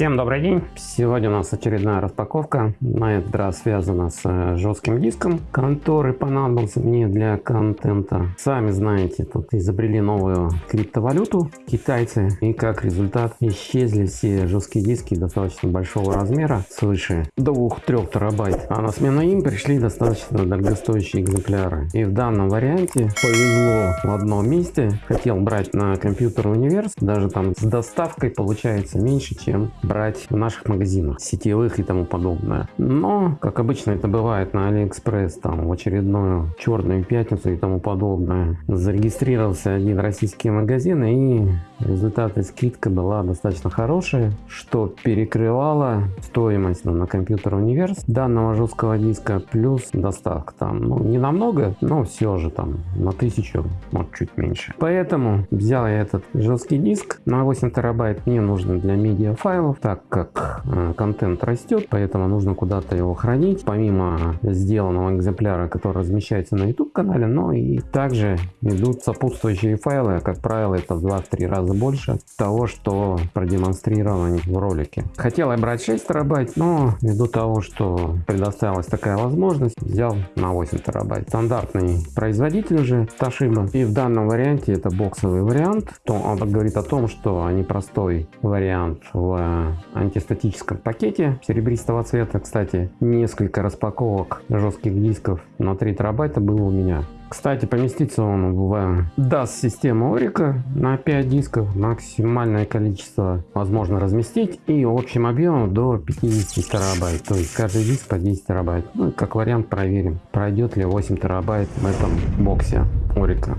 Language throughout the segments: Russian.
Всем добрый день! Сегодня у нас очередная распаковка. На этот раз связана с э, жестким диском, который понадобился мне для контента. Сами знаете, тут изобрели новую криптовалюту китайцы. И как результат исчезли все жесткие диски достаточно большого размера, свыше 2-3 терабайт. А на смену им пришли достаточно дорогостоящие экземпляры. И в данном варианте повезло в одном месте. Хотел брать на Computeruniverse, даже там с доставкой получается меньше, чем брать в наших магазинах, сетевых и тому подобное. Но, как обычно это бывает на Алиэкспресс, там в очередную черную пятницу и тому подобное, зарегистрировался один российский магазин и результаты скидка была достаточно хорошая, что перекрывало стоимость ну, на компьютер универс данного жесткого диска плюс доставка там, ну не намного, но все же там на тысячу, может чуть меньше. Поэтому взял я этот жесткий диск на 8 терабайт, мне нужно для медиа файлов, так как э, контент растет, поэтому нужно куда-то его хранить, помимо сделанного экземпляра, который размещается на YouTube канале, но и также идут сопутствующие файлы, как правило это в 2-3 раза больше того, что продемонстрировано в ролике. Хотел я брать 6 терабайт, но ввиду того, что предоставилась такая возможность, взял на 8 терабайт. Стандартный производитель уже Toshiba. И в данном варианте это боксовый вариант. То он говорит о том, что они простой вариант в антистатическом пакете серебристого цвета. Кстати, несколько распаковок жестких дисков на 3 терабайта было у меня. Кстати, поместится он в DAS систему Орика на 5 дисков. Максимальное количество возможно разместить и общим объемом до 50 терабайт. То есть каждый диск по 10 терабайт. Ну, как вариант проверим, пройдет ли 8 терабайт в этом боксе Orico.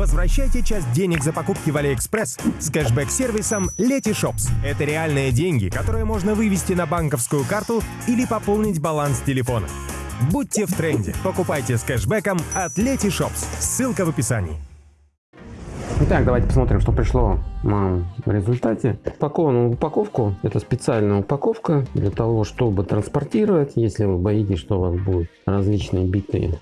Возвращайте часть денег за покупки в Алиэкспресс с кэшбэк-сервисом Letyshops. Это реальные деньги, которые можно вывести на банковскую карту или пополнить баланс телефона. Будьте в тренде. Покупайте с кэшбэком от Letyshops. Ссылка в описании. Итак, давайте посмотрим, что пришло нам в результате. Упакованную упаковку. Это специальная упаковка для того, чтобы транспортировать, если вы боитесь, что у вас будут различные битые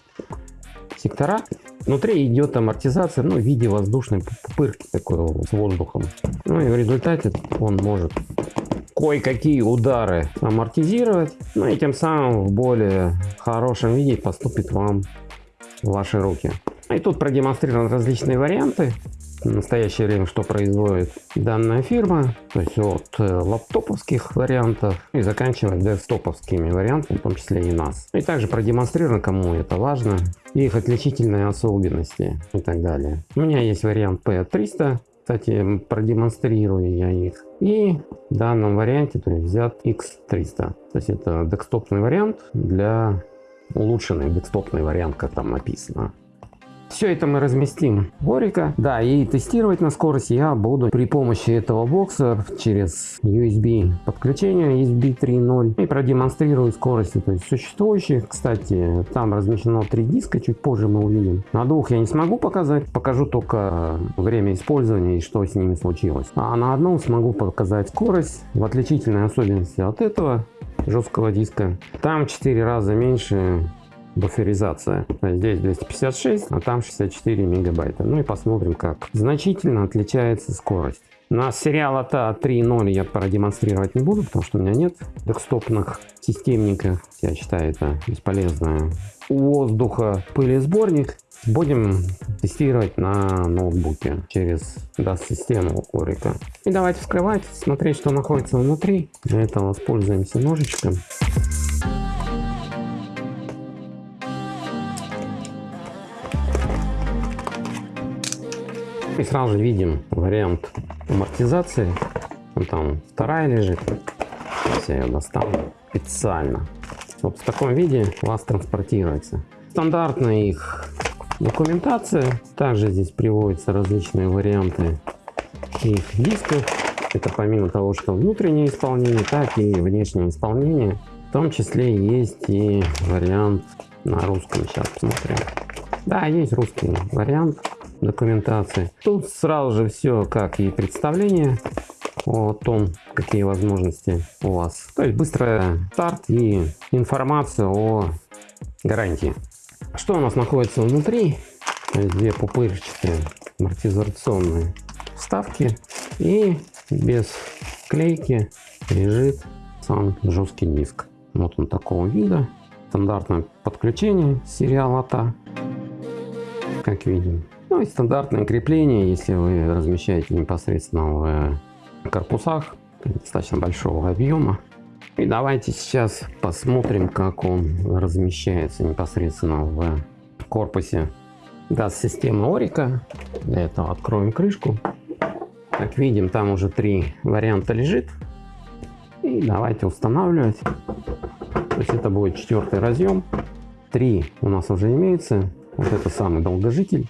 сектора. Внутри идет амортизация ну, в виде воздушной пупырки такой с воздухом. Ну и в результате он может кое-какие удары амортизировать, ну и тем самым в более хорошем виде поступит вам в ваши руки. И тут продемонстрированы различные варианты. В настоящее время что производит данная фирма, то есть от э, лаптоповских вариантов и заканчивая десктоповскими вариантами, в том числе и нас. И также продемонстрировано, кому это важно, их отличительные особенности и так далее. У меня есть вариант P300, кстати, продемонстрирую я их. И в данном варианте то есть, взят X300. То есть это декстопный вариант для улучшенный декстопный вариант, как там написано. Все это мы разместим в Орика. Да, и тестировать на скорость я буду при помощи этого бокса через USB подключение USB 3.0 и продемонстрирую скорости то есть существующих. Кстати, там размещено три диска, чуть позже мы увидим. На двух я не смогу показать, покажу только время использования и что с ними случилось. А на одном смогу показать скорость в отличительной особенности от этого жесткого диска. Там 4 раза меньше буферизация. Здесь 256, а там 64 мегабайта. Ну и посмотрим, как значительно отличается скорость. На сериал АТА 3.0 я продемонстрировать не буду, потому что у меня нет декстопных системников. Я считаю это бесполезное. Воздуха пылесборник будем тестировать на ноутбуке через DAS-систему Орика. И давайте вскрывать, смотреть, что находится внутри. Для этого воспользуемся ножичком. И сразу же видим вариант амортизации. Вон там вторая лежит. Сейчас я ее достану специально. Вот в таком виде вас транспортируется. Стандартная их документация. Также здесь приводятся различные варианты их дисков. Это помимо того, что внутреннее исполнение, так и внешнее исполнение. В том числе есть и вариант на русском. Сейчас посмотрим. Да, есть русский вариант документации. Тут сразу же все как и представление о том, какие возможности у вас. То есть быстрый старт и информация о гарантии. Что у нас находится внутри? Две пупырчатые амортизационные вставки и без клейки лежит сам жесткий диск. Вот он такого вида. Стандартное подключение сериала TA, как видим. Ну и стандартное крепление, если вы размещаете непосредственно в корпусах достаточно большого объема. И давайте сейчас посмотрим, как он размещается непосредственно в корпусе даст системы Орика. Для этого откроем крышку. Как видим, там уже три варианта лежит. И давайте устанавливать. То есть это будет четвертый разъем. Три у нас уже имеется. Вот это самый долгожитель.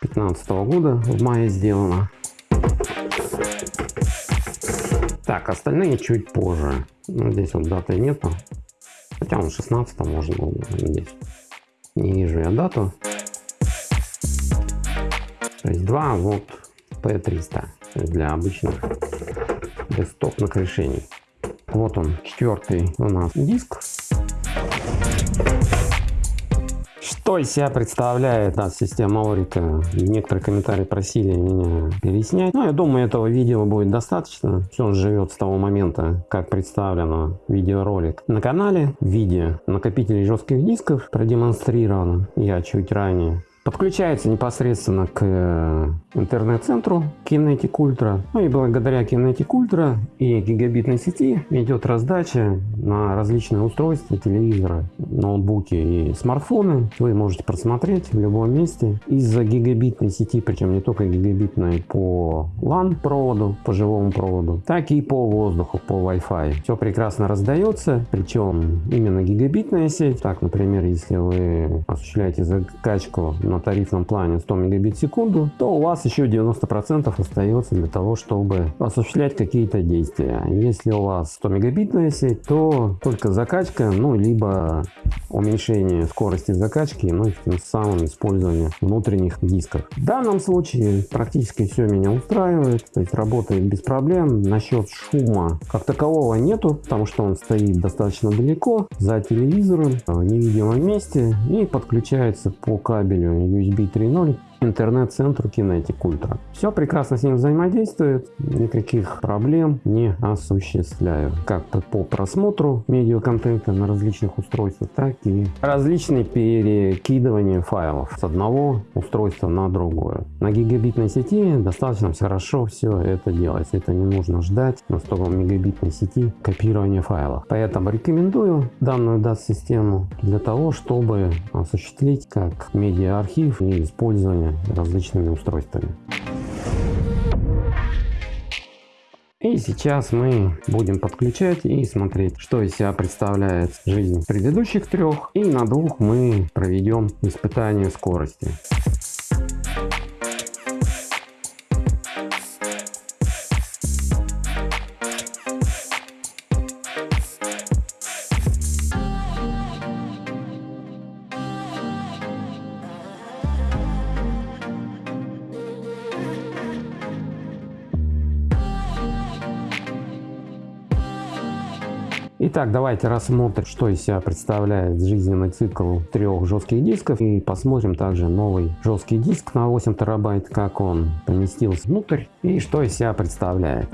15 года в мае сделано. Так, остальные чуть позже. Ну, здесь вот даты нету. Хотя он 16 можно было здесь. Не вижу я дату. То есть два вот P300 для обычных десктопных решений. Вот он, четвертый у нас диск. Что из себя представляет да, система Орика? Некоторые комментарии просили меня переснять. Но я думаю, этого видео будет достаточно. Все живет с того момента, как представлено видеоролик на канале. В виде накопителей жестких дисков продемонстрировано я чуть ранее. Подключается непосредственно к э, интернет-центру Kinetic Ultra. Ну и благодаря Kinetic Ultra и гигабитной сети идет раздача на различные устройства, телевизоры, ноутбуки и смартфоны. Вы можете просмотреть в любом месте. Из-за гигабитной сети, причем не только гигабитной по LAN проводу, по живому проводу, так и по воздуху, по Wi-Fi. Все прекрасно раздается, причем именно гигабитная сеть. Так, например, если вы осуществляете закачку на на тарифном плане 100 мегабит в секунду, то у вас еще 90% остается для того, чтобы осуществлять какие-то действия. Если у вас 100 мегабитная сеть, то только закачка, ну, либо уменьшение скорости закачки, ну, и тем самым использование внутренних дисков. В данном случае практически все меня устраивает, то есть работает без проблем. Насчет шума как такового нету, потому что он стоит достаточно далеко за телевизором, в невидимом месте и подключается по кабелю USB 3.0 интернет-центру Kinetic Ultra. Все прекрасно с ним взаимодействует, никаких проблем не осуществляю. Как по просмотру медиаконтента на различных устройствах, так и различные перекидывания файлов с одного устройства на другое. На гигабитной сети достаточно хорошо все это делается. Это не нужно ждать на 100 мегабитной сети копирования файлов. Поэтому рекомендую данную DAS-систему для того, чтобы осуществить как медиа-архив и использование различными устройствами. И сейчас мы будем подключать и смотреть, что из себя представляет жизнь предыдущих трех. И на двух мы проведем испытание скорости. Итак, давайте рассмотрим, что из себя представляет жизненный цикл трех жестких дисков. И посмотрим также новый жесткий диск на 8 терабайт, как он поместился внутрь и что из себя представляет.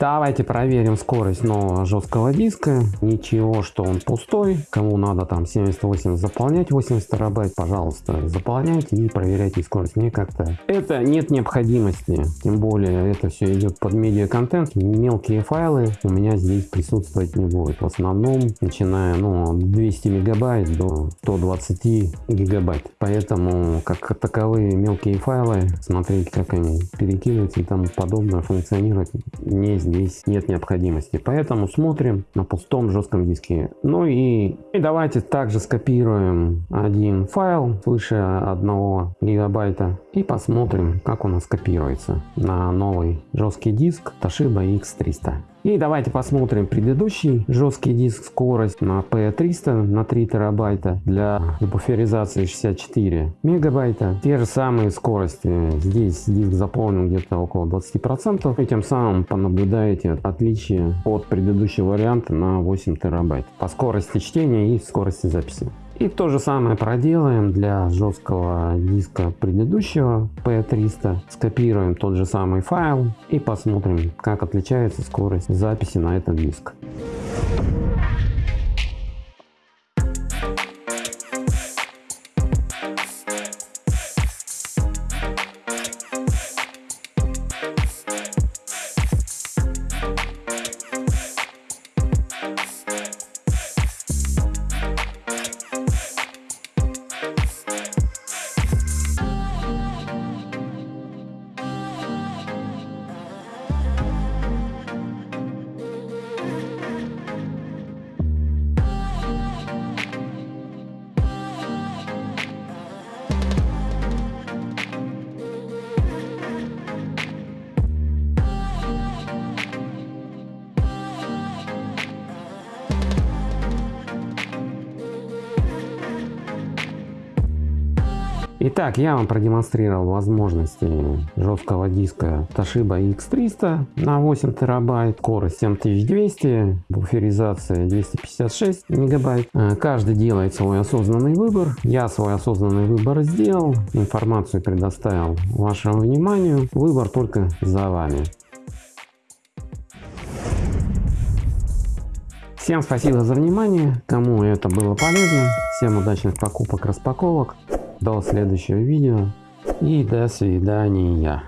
Давайте проверим скорость нового жесткого диска. Ничего, что он пустой. Кому надо там 78 заполнять 80 терабайт, пожалуйста, заполняйте и проверяйте скорость. Мне как-то это нет необходимости. Тем более это все идет под медиа контент. Мелкие файлы у меня здесь присутствовать не будет. В основном начиная ну, 200 мегабайт до 120 гигабайт. Поэтому как таковые мелкие файлы смотреть как они перекидываются и тому подобное функционировать не здесь здесь нет необходимости. Поэтому смотрим на пустом жестком диске. Ну и, и давайте также скопируем один файл свыше 1 гигабайта и посмотрим, как у нас копируется на новый жесткий диск Toshiba X300. И давайте посмотрим предыдущий жесткий диск скорость на P300 на 3 терабайта для буферизации 64 мегабайта. Те же самые скорости. Здесь диск заполнен где-то около 20%. И тем самым понаблюдаете отличие от предыдущего варианта на 8 терабайт по скорости чтения и скорости записи. И то же самое проделаем для жесткого диска предыдущего P300. Скопируем тот же самый файл и посмотрим, как отличается скорость записи на этот диск. Итак, я вам продемонстрировал возможности жесткого диска Toshiba X300 на 8 терабайт, скорость 7200, буферизация 256 мегабайт. Э, каждый делает свой осознанный выбор. Я свой осознанный выбор сделал, информацию предоставил вашему вниманию. Выбор только за вами. Всем спасибо за внимание, кому это было полезно. Всем удачных покупок, распаковок до следующего видео и до свидания.